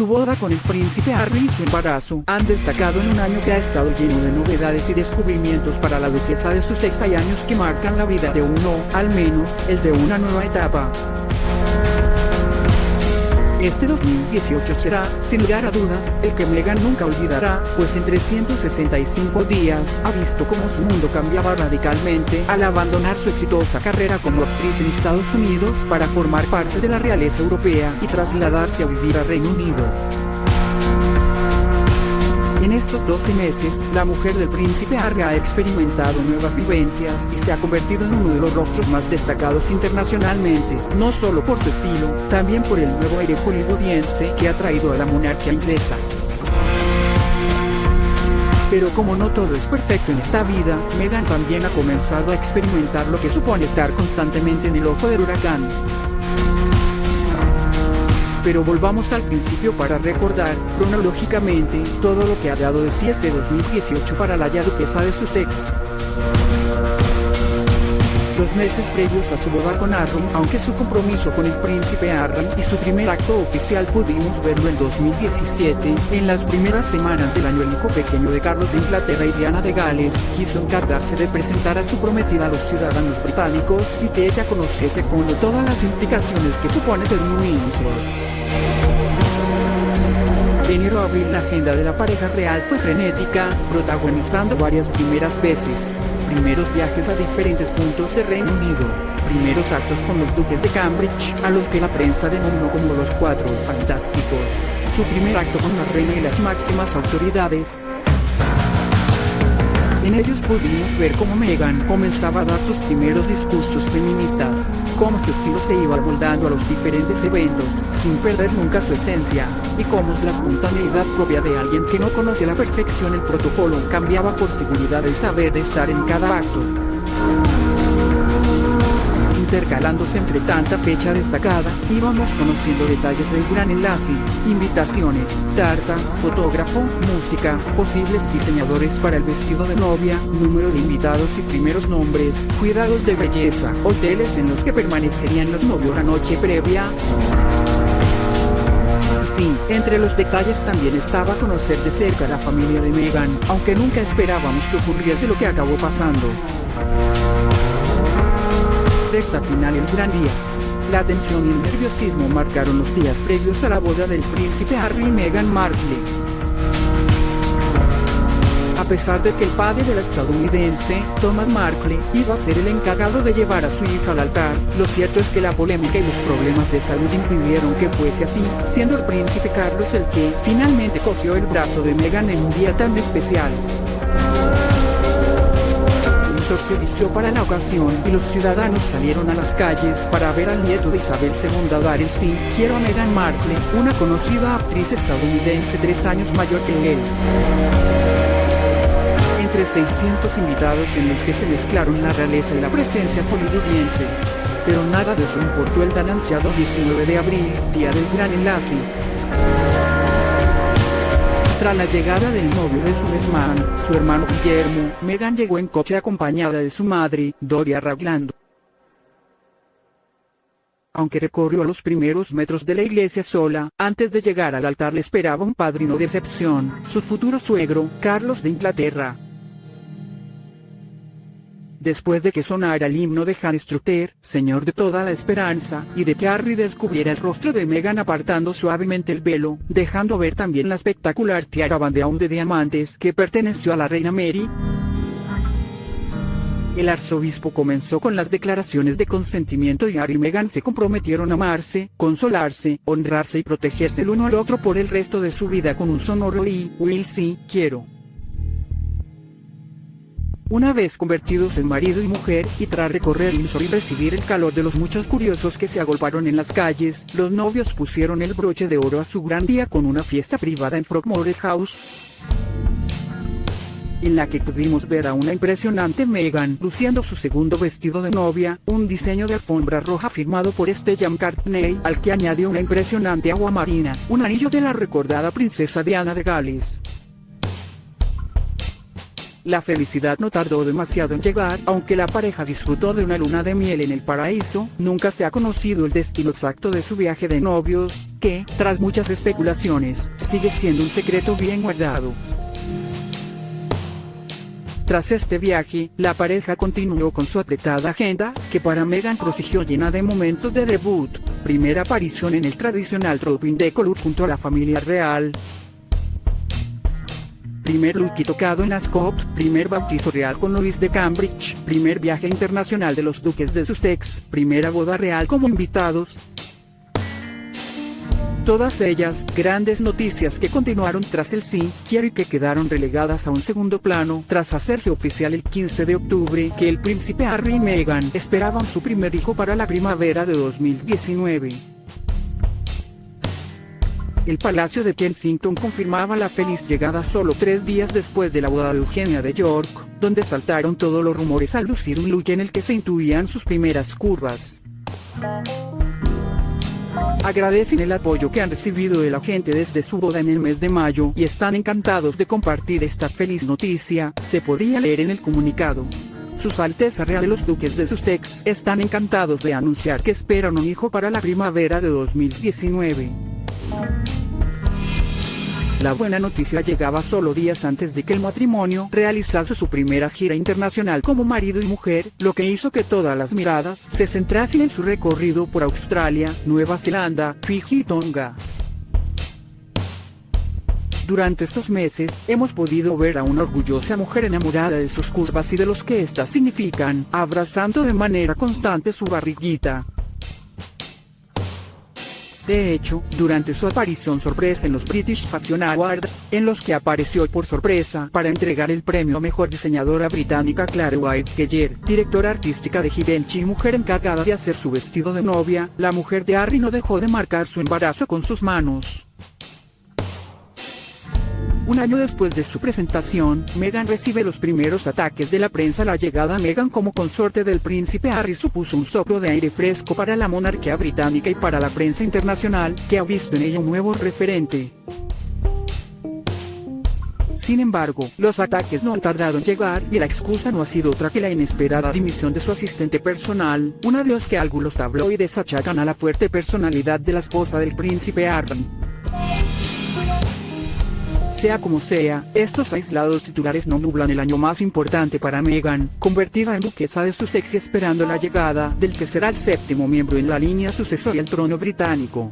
Su boda con el príncipe Harry y su embarazo han destacado en un año que ha estado lleno de novedades y descubrimientos para la duquesa de sus seis años que marcan la vida de uno, al menos, el de una nueva etapa. Este 2018 será, sin lugar a dudas, el que Meghan nunca olvidará, pues en 365 días ha visto cómo su mundo cambiaba radicalmente al abandonar su exitosa carrera como actriz en Estados Unidos para formar parte de la realeza europea y trasladarse a vivir a Reino Unido. Estos 12 meses, la mujer del príncipe Harry ha experimentado nuevas vivencias y se ha convertido en uno de los rostros más destacados internacionalmente, no solo por su estilo, también por el nuevo aire hollywoodiense que ha traído a la monarquía inglesa. Pero como no todo es perfecto en esta vida, Meghan también ha comenzado a experimentar lo que supone estar constantemente en el ojo del huracán. Pero volvamos al principio para recordar, cronológicamente, todo lo que ha dado de sí este 2018 para la ya duquesa de Sussex. Meses previos a su boda con Harry, aunque su compromiso con el príncipe Harry y su primer acto oficial pudimos verlo en 2017, en las primeras semanas del año el hijo pequeño de Carlos de Inglaterra y Diana de Gales, quiso encargarse de presentar a su prometida a los ciudadanos británicos y que ella conociese con todas las implicaciones que supone ser un Windsor. De enero abril la agenda de la pareja real fue frenética, protagonizando varias primeras veces, primeros viajes a diferentes puntos de Reino Unido, primeros actos con los duques de Cambridge, a los que la prensa denominó como los cuatro fantásticos, su primer acto con la reina y las máximas autoridades, en ellos pudimos ver cómo Meghan comenzaba a dar sus primeros discursos feministas, cómo su estilo se iba moldando a los diferentes eventos, sin perder nunca su esencia, y cómo la espontaneidad propia de alguien que no conoce a la perfección el protocolo cambiaba por seguridad el saber de estar en cada acto intercalándose entre tanta fecha destacada, íbamos conociendo detalles del gran enlace, invitaciones, tarta, fotógrafo, música, posibles diseñadores para el vestido de novia, número de invitados y primeros nombres, cuidados de belleza, hoteles en los que permanecerían los novios la noche previa. Sí, entre los detalles también estaba conocer de cerca a la familia de Meghan, aunque nunca esperábamos que ocurriese lo que acabó pasando recta final el gran día. La tensión y el nerviosismo marcaron los días previos a la boda del príncipe Harry y Meghan Markle. A pesar de que el padre de la estadounidense, Thomas Markle, iba a ser el encargado de llevar a su hija al altar, lo cierto es que la polémica y los problemas de salud impidieron que fuese así, siendo el príncipe Carlos el que, finalmente cogió el brazo de Meghan en un día tan especial se vistió para la ocasión y los ciudadanos salieron a las calles para ver al nieto de Isabel II dar el sí, quiero a Meghan Markle, una conocida actriz estadounidense tres años mayor que él. Entre 600 invitados en los que se mezclaron la realeza y la presencia hollywoodiense. Pero nada de eso importó el tan ansiado 19 de abril, día del gran enlace, tras la llegada del novio de Suezman, su hermano Guillermo, Meghan llegó en coche acompañada de su madre, Doria Ragland. Aunque recorrió los primeros metros de la iglesia sola, antes de llegar al altar le esperaba un padrino de excepción, su futuro suegro, Carlos de Inglaterra. Después de que sonara el himno de Hans Strutter, Señor de toda la esperanza, y de que Harry descubriera el rostro de Meghan apartando suavemente el velo, dejando ver también la espectacular tiara bandeaún de diamantes que perteneció a la reina Mary, el arzobispo comenzó con las declaraciones de consentimiento y Harry y Meghan se comprometieron a amarse, consolarse, honrarse y protegerse el uno al otro por el resto de su vida con un sonoro y, will sí, quiero. Una vez convertidos en marido y mujer, y tras recorrer Windsor y recibir el calor de los muchos curiosos que se agolparon en las calles, los novios pusieron el broche de oro a su gran día con una fiesta privada en Frogmore House en la que pudimos ver a una impresionante Meghan luciendo su segundo vestido de novia, un diseño de alfombra roja firmado por Stella McCartney, al que añadió una impresionante agua marina, un anillo de la recordada princesa Diana de Gales. La felicidad no tardó demasiado en llegar, aunque la pareja disfrutó de una luna de miel en el paraíso, nunca se ha conocido el destino exacto de su viaje de novios, que, tras muchas especulaciones, sigue siendo un secreto bien guardado. Tras este viaje, la pareja continuó con su apretada agenda, que para Megan prosiguió llena de momentos de debut, primera aparición en el tradicional Tropin de Color junto a la familia real, primer look tocado en Ascot, primer bautizo real con Luis de Cambridge, primer viaje internacional de los duques de Sussex, primera boda real como invitados. Todas ellas, grandes noticias que continuaron tras el sí, quiero y que quedaron relegadas a un segundo plano, tras hacerse oficial el 15 de octubre, que el príncipe Harry y Meghan esperaban su primer hijo para la primavera de 2019. El Palacio de Kensington confirmaba la feliz llegada solo tres días después de la boda de Eugenia de York, donde saltaron todos los rumores al lucir un look en el que se intuían sus primeras curvas. Agradecen el apoyo que han recibido de la gente desde su boda en el mes de mayo y están encantados de compartir esta feliz noticia, se podía leer en el comunicado. Sus Alteza Real de los Duques de Sussex están encantados de anunciar que esperan un hijo para la primavera de 2019. La buena noticia llegaba solo días antes de que el matrimonio realizase su primera gira internacional como marido y mujer, lo que hizo que todas las miradas se centrasen en su recorrido por Australia, Nueva Zelanda, Fiji y Tonga. Durante estos meses, hemos podido ver a una orgullosa mujer enamorada de sus curvas y de los que éstas significan, abrazando de manera constante su barriguita, de hecho, durante su aparición sorpresa en los British Fashion Awards, en los que apareció por sorpresa para entregar el premio a Mejor Diseñadora Británica Claire White Keller, directora artística de Givenchy y mujer encargada de hacer su vestido de novia, la mujer de Harry no dejó de marcar su embarazo con sus manos. Un año después de su presentación, Meghan recibe los primeros ataques de la prensa. La llegada a Meghan como consorte del príncipe Harry supuso un soplo de aire fresco para la monarquía británica y para la prensa internacional, que ha visto en ella un nuevo referente. Sin embargo, los ataques no han tardado en llegar y la excusa no ha sido otra que la inesperada dimisión de su asistente personal, una de las que algunos tabloides achacan a la fuerte personalidad de la esposa del príncipe Harry. Sea como sea, estos aislados titulares no nublan el año más importante para Meghan, convertida en duquesa de Sussex esperando la llegada del que será el séptimo miembro en la línea sucesoria al trono británico.